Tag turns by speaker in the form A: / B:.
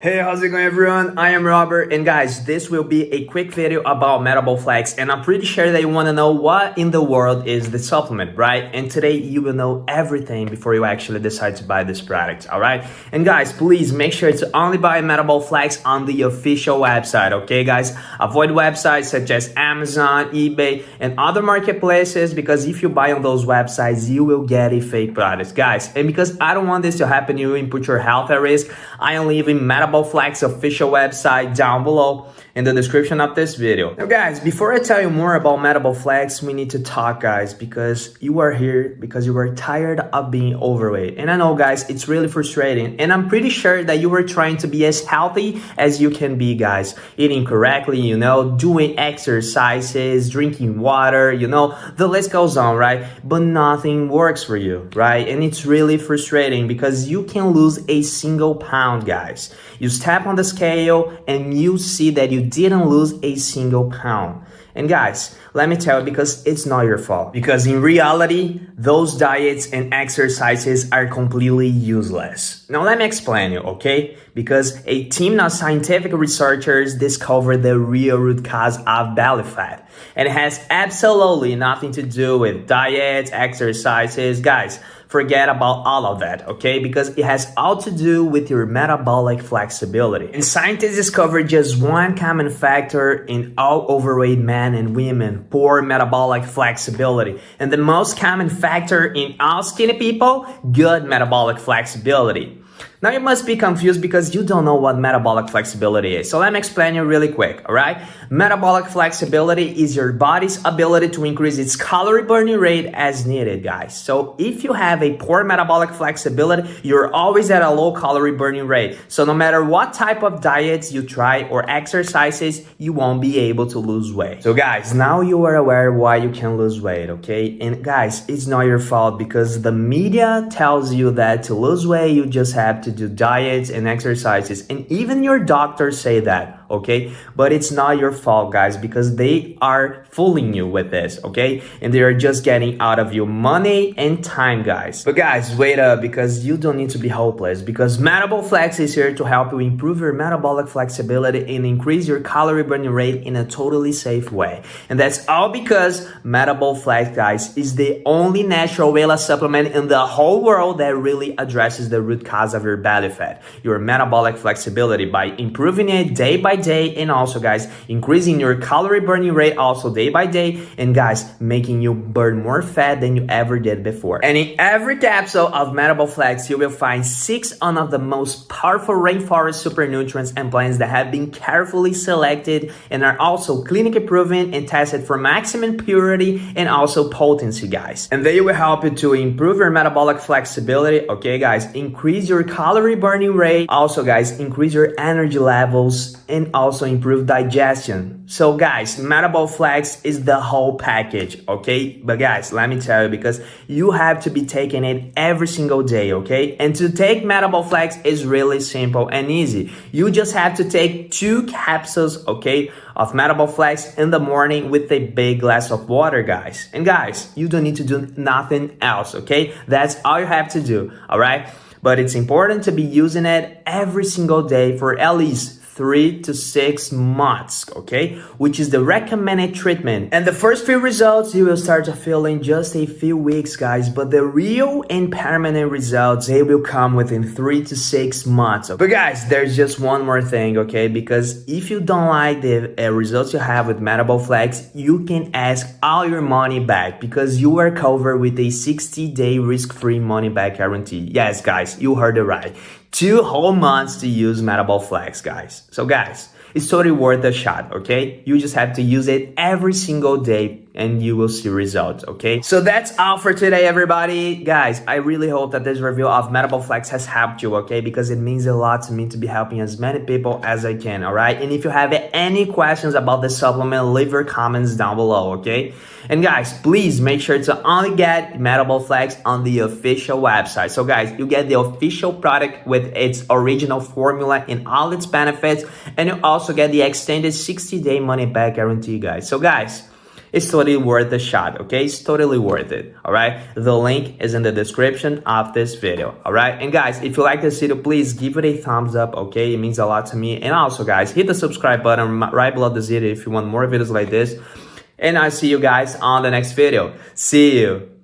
A: Hey, how's it going everyone? I am Robert and guys, this will be a quick video about Metabol Flex and I'm pretty sure that you want to know what in the world is the supplement, right? And today you will know everything before you actually decide to buy this product, alright? And guys, please make sure to only buy Metabol Flex on the official website, okay guys? Avoid websites such as Amazon, eBay, and other marketplaces because if you buy on those websites, you will get a fake product, guys. And because I don't want this to happen to you and put your health at risk, I am leaving Metabol Metabol Flex official website down below in the description of this video. Now guys, before I tell you more about Metabol Flex, we need to talk guys because you are here because you are tired of being overweight. And I know guys, it's really frustrating and I'm pretty sure that you were trying to be as healthy as you can be guys. Eating correctly, you know, doing exercises, drinking water, you know, the list goes on, right? But nothing works for you, right? And it's really frustrating because you can lose a single pound guys. You step on the scale and you see that you didn't lose a single pound. And guys, let me tell you because it's not your fault. Because in reality, those diets and exercises are completely useless. Now let me explain you, okay? Because a team of scientific researchers discovered the real root cause of belly fat. And it has absolutely nothing to do with diets, exercises. Guys, forget about all of that, okay? Because it has all to do with your metabolic flexibility. And scientists discovered just one common factor in all overweight men and women, poor metabolic flexibility. And the most common factor in all skinny people, good metabolic flexibility. Now you must be confused because you don't know what metabolic flexibility is. So let me explain you really quick, alright? Metabolic flexibility is your body's ability to increase its calorie burning rate as needed, guys. So if you have a poor metabolic flexibility, you're always at a low calorie burning rate. So no matter what type of diets you try or exercises, you won't be able to lose weight. So guys, now you are aware why you can lose weight, okay? And guys, it's not your fault because the media tells you that to lose weight, you just have to to do diets and exercises. And even your doctors say that okay? But it's not your fault guys because they are fooling you with this okay? And they are just getting out of you money and time guys. But guys wait up because you don't need to be hopeless because metabol flex is here to help you improve your metabolic flexibility and increase your calorie burning rate in a totally safe way. And that's all because metabol flex guys is the only natural weight supplement in the whole world that really addresses the root cause of your belly fat your metabolic flexibility. By improving it day by day and also guys increasing your calorie burning rate also day by day and guys making you burn more fat than you ever did before. And in every capsule of metabol flex you will find six of the most powerful rainforest super nutrients and plants that have been carefully selected and are also clinically proven and tested for maximum purity and also potency guys. And they will help you to improve your metabolic flexibility okay guys? Increase your calorie burning rate. Also guys increase your energy levels and also improve digestion. So guys, Metabol Flex is the whole package, okay? But guys, let me tell you because you have to be taking it every single day, okay? And to take Metabol Flex is really simple and easy. You just have to take two capsules, okay, of Metabol Flex in the morning with a big glass of water, guys. And guys, you don't need to do nothing else, okay? That's all you have to do, all right? But it's important to be using it every single day for at least three to six months, okay? Which is the recommended treatment. And the first few results you will start to feel in just a few weeks, guys, but the real and permanent results, they will come within three to six months. But guys, there's just one more thing, okay? Because if you don't like the uh, results you have with Metabol Flex, you can ask all your money back because you are covered with a 60 day risk-free money back guarantee. Yes, guys, you heard it right two whole months to use Metabol Flex, guys. So guys, it's totally worth a shot, okay? You just have to use it every single day and you will see results, okay? So that's all for today, everybody. Guys, I really hope that this review of Metabol Flex has helped you, okay? Because it means a lot to me to be helping as many people as I can, all right? And if you have any questions about the supplement, leave your comments down below, okay? And guys, please make sure to only get Metabol Flex on the official website. So guys, you get the official product with its original formula and all its benefits. And you also get the extended 60 day money back guarantee, guys. So guys, it's totally worth the shot, okay? It's totally worth it, all right? The link is in the description of this video, all right? And guys, if you like this video, please give it a thumbs up, okay? It means a lot to me. And also, guys, hit the subscribe button right below this video if you want more videos like this. And I'll see you guys on the next video. See you.